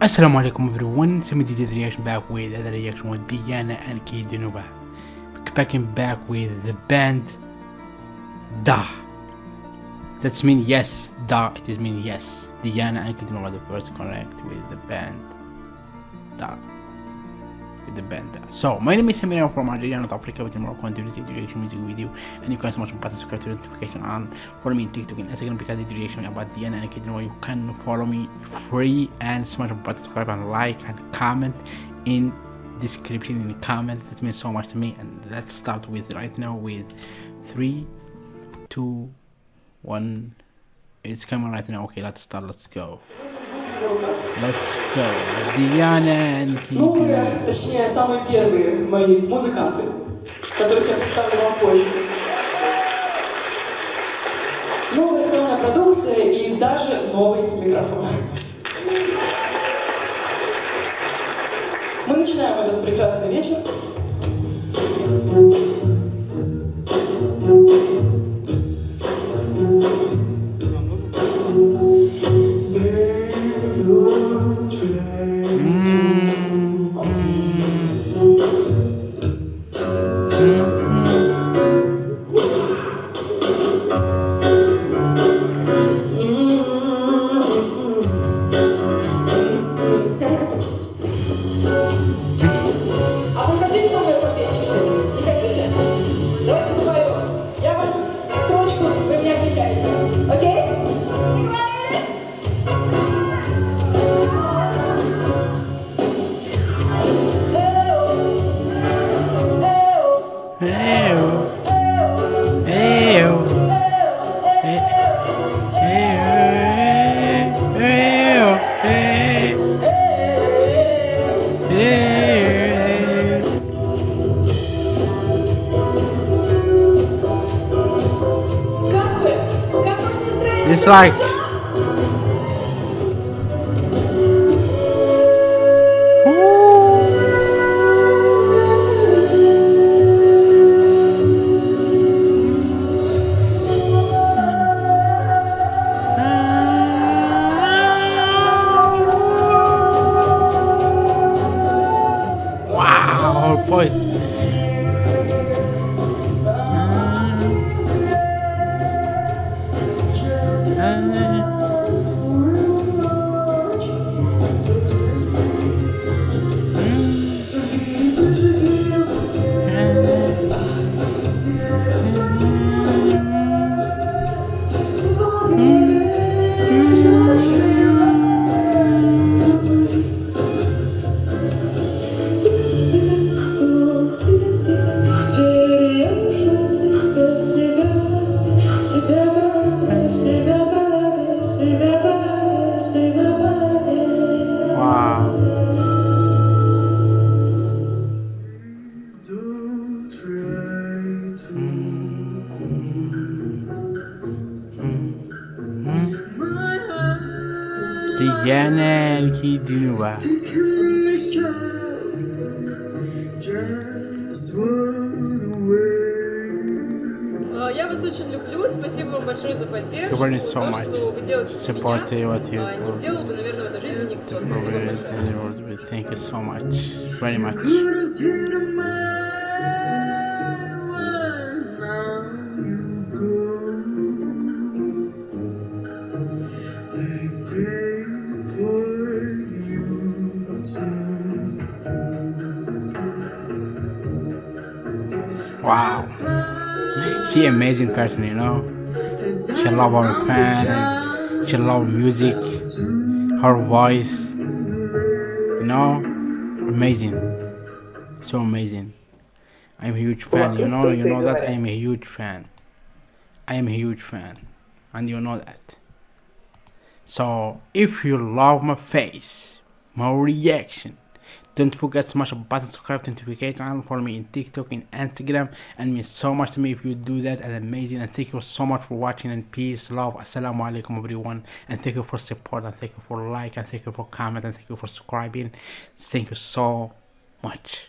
Assalamu alaikum everyone, Semi DJ reaction back with another reaction with Diana Ankudinova. Backing back with the band Da. That's mean yes, Da, it is mean yes. Diana and Kid the first correct with the band Da. With the band. So, my name is Samir from Algeria, North Africa, with more content reaction music video. And you can smash the button, subscribe to the notification on. Follow me on TikTok and Instagram because the reaction about Diana Ankudinova. You can follow me free and smash the button, subscribe and like and comment in description in the comment that means so much to me and let's start with right now with three two one it's coming right now okay let's start let's go let's go Diana and точнее, самые первые мои музыканты, которых я представлю вам позже. Новая электронная продукция и даже новый микрофон. Мы начинаем этот прекрасный вечер. It's like Wow, boy. Wow. Diana and Kidunua. А, Я вас очень люблю, спасибо вам большое за поддержку. Говорит so То, much. что вы делаете для Support меня, what you а, do. не сделал бы, наверное, в этой жизни никто. Спасибо вам большое. Thank you so much. Very much. Wow. She amazing person, you know. She love her fan. She love music. Her voice. You know, amazing. So amazing. I'm a huge fan. You know, you know that I am a huge fan. I am a huge fan, and you know that. So if you love my face, my reaction, don't forget to smash the button, subscribe to notification and follow me in TikTok and Instagram and means so much to me if you do that and amazing and thank you so much for watching and peace, love, assalamu alaikum everyone and thank you for support and thank you for like and thank you for comment and thank you for subscribing. Thank you so much.